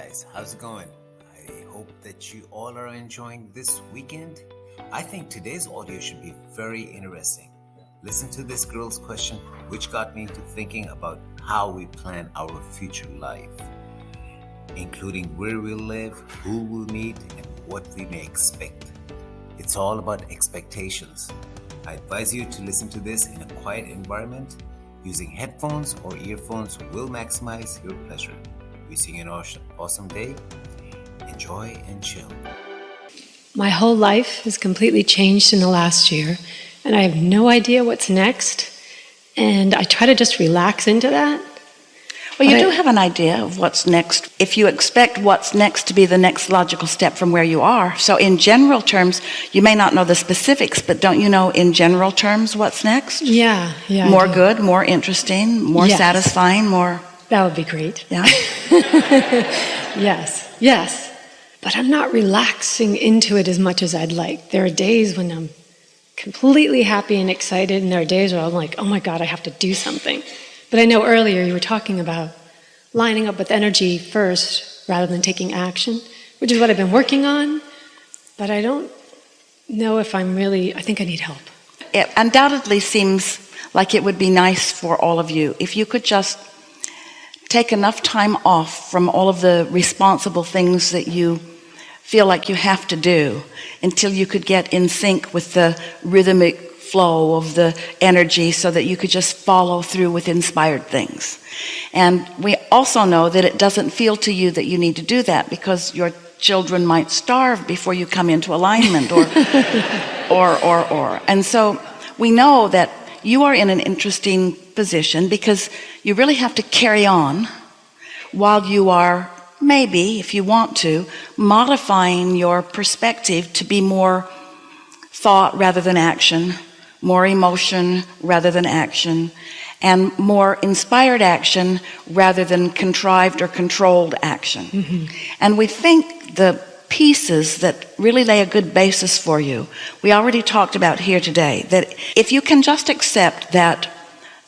guys, how's it going? I hope that you all are enjoying this weekend. I think today's audio should be very interesting. Listen to this girl's question, which got me into thinking about how we plan our future life, including where we'll live, who we'll meet, and what we may expect. It's all about expectations. I advise you to listen to this in a quiet environment. Using headphones or earphones will maximize your pleasure. Wishing you an awesome, awesome day. Enjoy and chill. My whole life has completely changed in the last year, and I have no idea what's next. And I try to just relax into that. Well, you But do have an idea of what's next if you expect what's next to be the next logical step from where you are. So, in general terms, you may not know the specifics, but don't you know in general terms what's next? Yeah, yeah. More good, more interesting, more Yes. satisfying, more, That would be great. yeah? Yes, yes. But I'm not relaxing into it as much as I'd like. There are days when I'm completely happy and excited, and there are days where I'm like, oh my God, I have to do something. But I know earlier you were talking about lining up with energy first rather than taking action, which is what I've been working on. But I don't know if I'm really, I think I need help. It undoubtedly seems like it would be nice for all of you if you could just take enough time off from all of the responsible things that you feel like you have to do until you could get in sync with the rhythmic flow of the energy so that you could just follow through with inspired things. And we also know that it doesn't feel to you that you need to do that because your children might starve before you come into alignment or or or or. And so we know that you are in an interesting position because you really have to carry on while you are maybe if you want to modifying your perspective to be more thought rather than action more emotion rather than action and more inspired action rather than contrived or controlled action. Mm-hmm. And we think the pieces that really lay a good basis for you we already talked about here today that if you can just accept that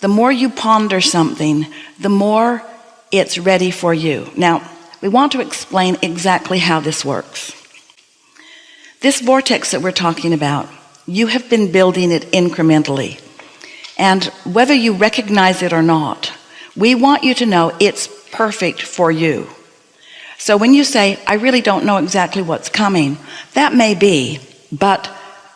the more you ponder something the more it's ready for you. Now we want to explain exactly how this works. This vortex that we're talking about you have been building it incrementally. And whether you recognize it or not we want you to know it's perfect for you. So when you say I really don't know exactly what's coming that may be but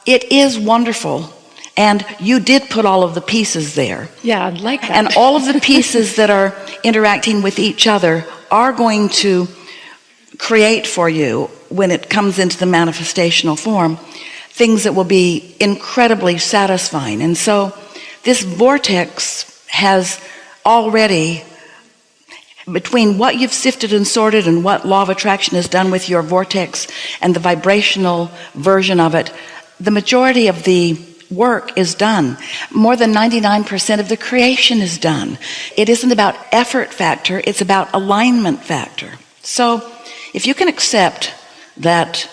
it is wonderful and you did put all of the pieces there Yeah, I'd like that. and all of the pieces that are interacting with each other are going to create for you when it comes into the manifestational form things that will be incredibly satisfying and so this vortex has already between what you've sifted and sorted and what law of attraction has done with your vortex and the vibrational version of it the majority of the work is done. More than 99% of the creation is done. It isn't about effort factor it's about alignment factor. So if you can accept that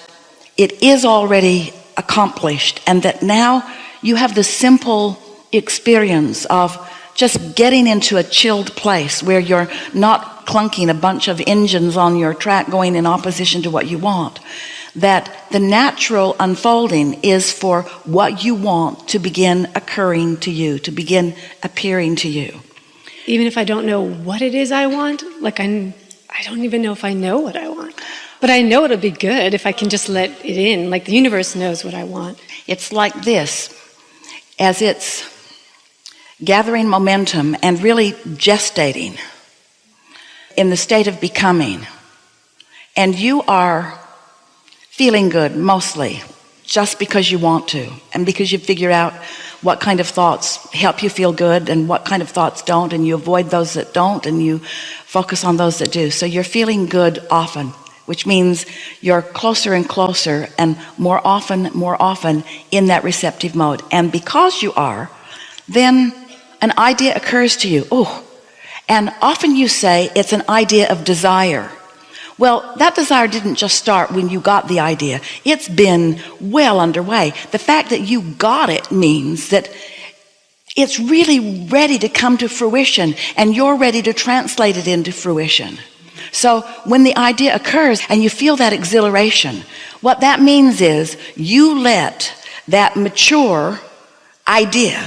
it is already accomplished and that now you have the simple experience of just getting into a chilled place where you're not clunking a bunch of engines on your track going in opposition to what you want that the natural unfolding is for what you want to begin occurring to you to begin appearing to you even if I don't know what it is I want, like I, I don't even know if I know what I want. But I know it'll be good if I can just let it in. Like the universe knows what I want. it's like this as it's gathering momentum and really gestating in the state of becoming and you are feeling good mostly just because you want to and because you figure out what kind of thoughts help you feel good and what kind of thoughts don't and you avoid those that don't and you focus on those that do. So you're feeling good often which means you're closer and closer and more often more often in that receptive mode. And because you are then an idea occurs to you. Oh and often you say it's an idea of desire well that desire didn't just start when you got the idea. It's been well underway. The fact that you got it means that it's really ready to come to fruition and you're ready to translate it into fruition. So when the idea occurs and you feel that exhilaration what that means is you let that mature idea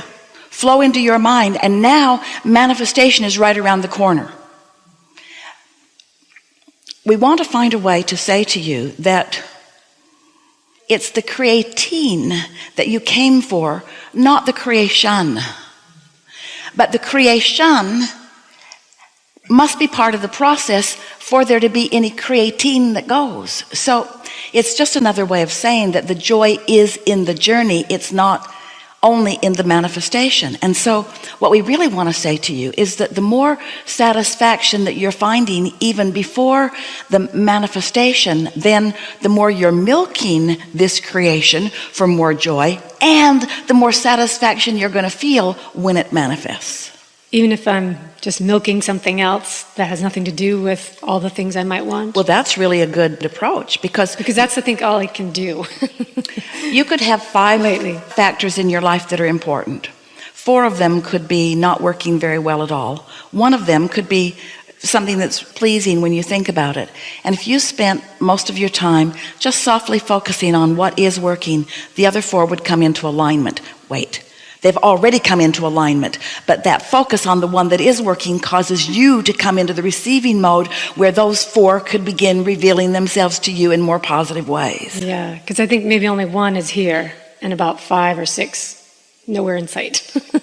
flow into your mind and now manifestation is right around the corner we want to find a way to say to you that it's the creating that you came for not the creation. But the creation must be part of the process for there to be any creating that goes. So it's just another way of saying that the joy is in the journey. It's not only in the manifestation. And so what we really want to say to you is that the more satisfaction that you're finding even before the manifestation then the more you're milking this creation for more joy and the more satisfaction you're going to feel when it manifests. Even if I'm just milking something else that has nothing to do with all the things I might want. Well that's really a good approach because because that's I think all I can do. You could have five Lately. factors in your life that are important. Four of them could be not working very well at all. One of them could be something that's pleasing when you think about it. And if you spent most of your time just softly focusing on what is working the other four would come into alignment. Wait they've already come into alignment. But that focus on the one that is working causes you to come into the receiving mode where those four could begin revealing themselves to you in more positive ways. Yeah because I think maybe only one is here and about five or six nowhere in sight.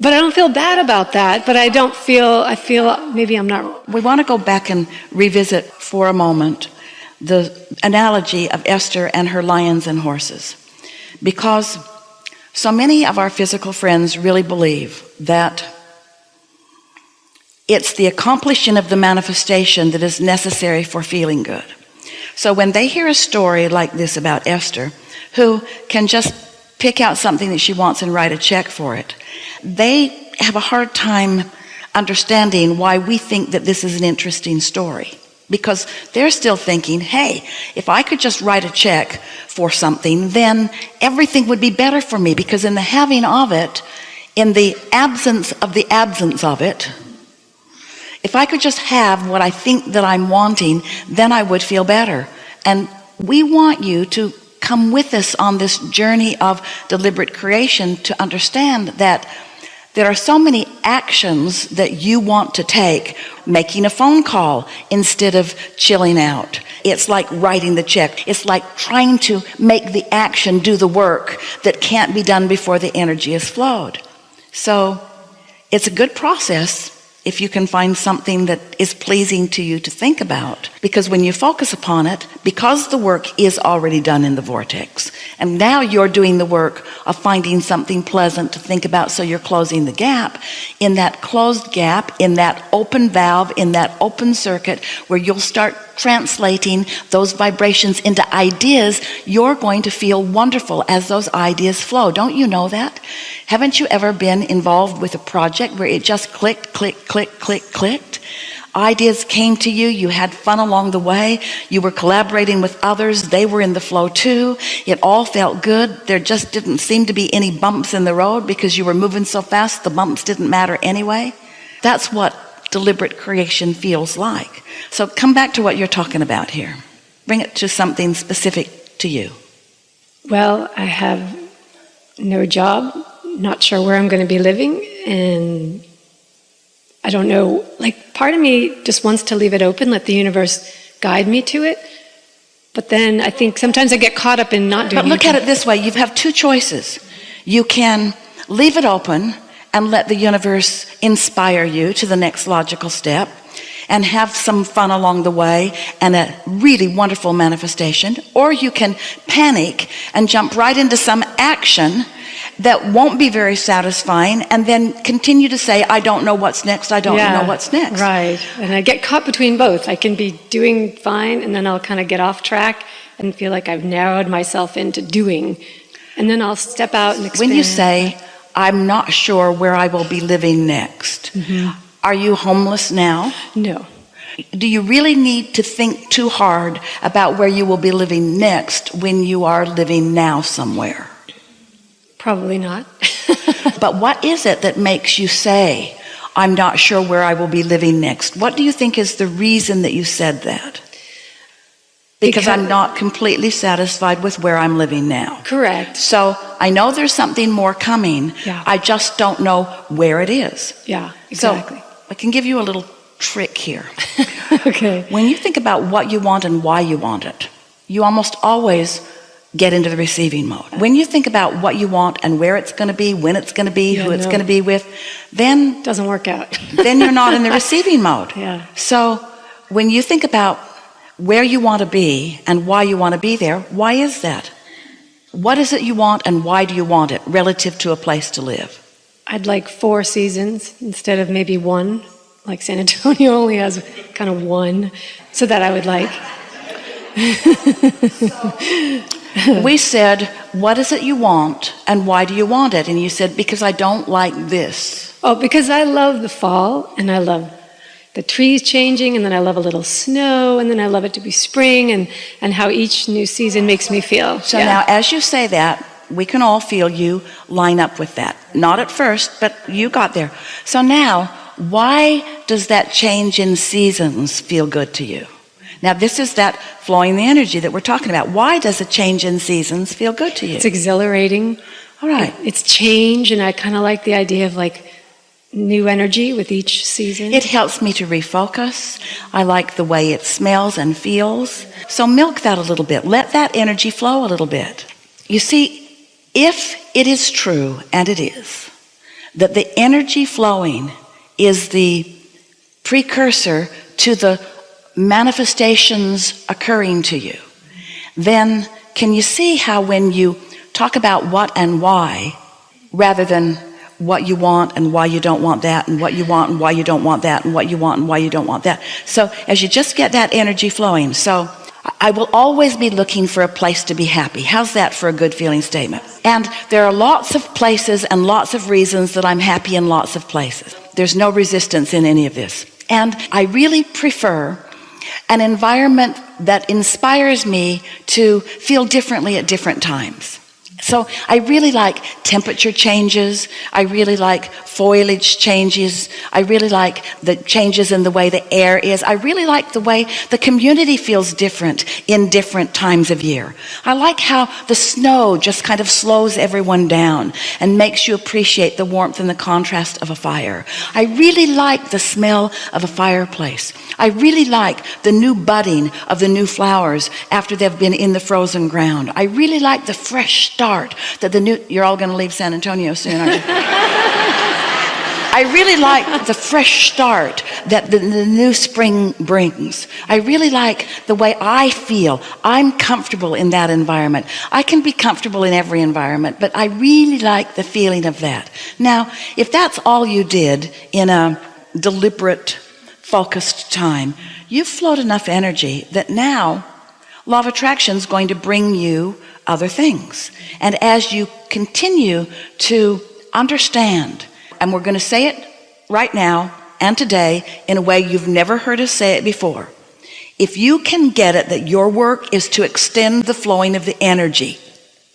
But I don't feel bad about that but I don't feel I feel maybe I'm not we want to go back and revisit for a moment the analogy of Esther and her lions and horses. Because so many of our physical friends really believe that it's the accomplishing of the manifestation that is necessary for feeling good. So when they hear a story like this about Esther who can just pick out something that she wants and write a check for it they have a hard time understanding why we think that this is an interesting story because they're still thinking hey if I could just write a check for something then everything would be better for me because in the having of it in the absence of the absence of it if I could just have what I think that I'm wanting then I would feel better. And we want you to come with us on this journey of deliberate creation to understand that there are so many actions that you want to take making a phone call instead of chilling out. It's like writing the check. It's like trying to make the action do the work that can't be done before the energy is flowed. So it's a good process if you can find something that is pleasing to you to think about. Because when you focus upon it because the work is already done in the vortex and now you're doing the work of finding something pleasant to think about so you're closing the gap. In that closed gap in that open valve in that open circuit where you'll start translating those vibrations into ideas you're going to feel wonderful as those ideas flow. Don't you know that? Haven't you ever been involved with a project where it just clicked click click click click, clicked. Ideas came to you. You had fun along the way. You were collaborating with others. They were in the flow too. It all felt good. There just didn't seem to be any bumps in the road because you were moving so fast the bumps didn't matter anyway. That's what deliberate creation feels like. So come back to what you're talking about here. Bring it to something specific to you. Well I have no job not sure where I'm going to be living and I don't know like part of me just wants to leave it open let the universe guide me to it. But then I think sometimes I get caught up in not doing but look at it this way you have two choices. You can leave it open and let the universe inspire you to the next logical step and have some fun along the way and a really wonderful manifestation or you can panic and jump right into some action that won't be very satisfying and then continue to say I don't know what's next. I don't Yeah, know what's next. right. And I get caught between both. I can be doing fine and then I'll kind of get off track and feel like I've narrowed myself into doing. And then I'll step out and expand. when you say I'm not sure where I will be living next Mm-hmm. are you homeless now? No. Do you really need to think too hard about where you will be living next when you are living now somewhere probably not but what is it that makes you say I'm not sure where I will be living next. What do you think is the reason that you said that? Because, Because- I'm not completely satisfied with where I'm living now. Correct. So I know there's something more coming. Yeah. I just don't know where it is. Yeah, exactly. So I can give you a little trick here. okay. When you think about what you want and why you want it, you almost always get into the receiving mode. When you think about what you want and where it's going to be, when it's going to be, Yeah, who it's no. going to be with, then Doesn't work out. then you're not in the receiving mode. Yeah. So when you think about where you want to be and why you want to be there, why is that? What is it you want and why do you want it relative to a place to live? I'd like four seasons instead of maybe one. Like San Antonio only has kind of one, so that I would like. we said, What is it you want and why do you want it? And you said, Because I don't like this. Oh, because I love the fall and I love the trees changing and then I love a little snow and then I love it to be spring and, and how each new season makes me feel. So Yeah. now, as you say that, we can all feel you line up with that. Not at first, but you got there. So now, why does that change in seasons feel good to you? Now, this is that flowing the energy that we're talking about. Why does a change in seasons feel good to you? It's exhilarating. All right. It's change and I kind of like the idea of like new energy with each season. It helps me to refocus. I like the way it smells and feels. So milk that a little bit. Let that energy flow a little bit. You see, if it is true, and it is, that the energy flowing is the precursor to the manifestations occurring to you, then can you see how when you talk about what and why, rather than what you want and why you don't want that and what you want and why you don't want that and what you want and why you don't want that? So as you just get that energy flowing so I will always be looking for a place to be happy. How's that for a good feeling statement? And there are lots of places and lots of reasons that I'm happy in lots of places. There's no resistance in any of this. And I really prefer an environment that inspires me to feel differently at different times so I really like temperature changes. I really like foliage changes. I really like the changes in the way the air is. I really like the way the community feels different in different times of year. I like how the snow just kind of slows everyone down and makes you appreciate the warmth and the contrast of a fire. I really like the smell of a fireplace. I really like the new budding of the new flowers after they've been in the frozen ground. I really like the fresh start that the new, you're all going to leave San Antonio soon, aren't you? I really like the fresh start that the, the new spring brings. I really like the way I feel. I'm comfortable in that environment. I can be comfortable in every environment, but I really like the feeling of that. Now, if that's all you did in a deliberate, focused time, you've flowed enough energy that now law of attraction is going to bring you other things. And as you continue to understand, and we're going to say it right now and today in a way you've never heard us say it before. If you can get it that your work is to extend the flowing of the energy,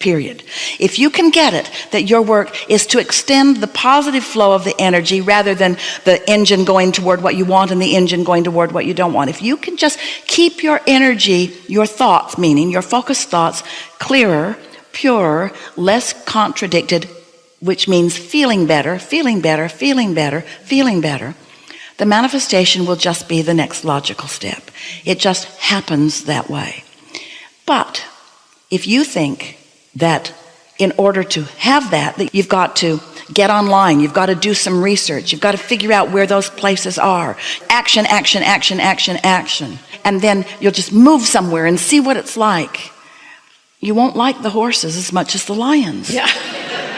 period. If you can get it that your work is to extend the positive flow of the energy rather than the engine going toward what you want and the engine going toward what you don't want. If you can just keep your energy, your thoughts, meaning your focused thoughts, clearer, purer, less contradicted, which means feeling better, feeling better, feeling better, feeling better, the manifestation will just be the next logical step. It just happens that way. But if you think that in order to have that, that you've got to get online, you've got to do some research, you've got to figure out where those places are. Action, action, action, action, action. And then you'll just move somewhere and see what it's like. You won't like the horses as much as the lions. yeah.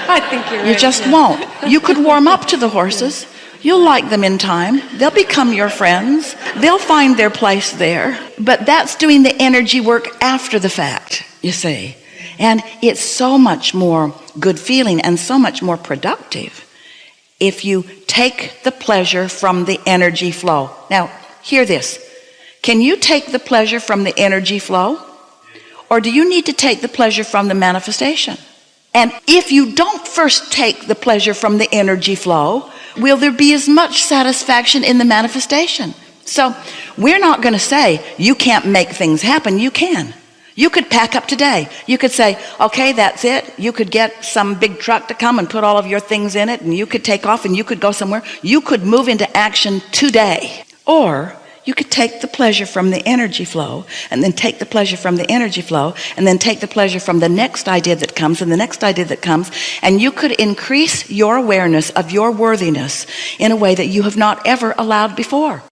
I think you're right. You just won't. You could warm up to the horses. You'll like them in time. They'll become your friends. They'll find their place there. But that's doing the energy work after the fact, you see. And it's so much more good feeling and so much more productive if you take the pleasure from the energy flow. Now, hear this. Can you take the pleasure from the energy flow? Or do you need to take the pleasure from the manifestation? And if you don't first take the pleasure from the energy flow, will there be as much satisfaction in the manifestation so we're not going to say you can't make things happen you can you could pack up today. You could say okay that's it. You could get some big truck to come and put all of your things in it and you could take off and you could go somewhere. You could move into action today. Or you could take the pleasure from the energy flow and then take the pleasure from the energy flow and then take the pleasure from the next idea that comes and the next idea that comes. And you could increase your awareness of your worthiness in a way that you have not ever allowed before